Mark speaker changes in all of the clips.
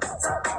Speaker 1: Trusky.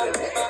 Speaker 1: Go,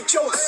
Speaker 1: with jokes.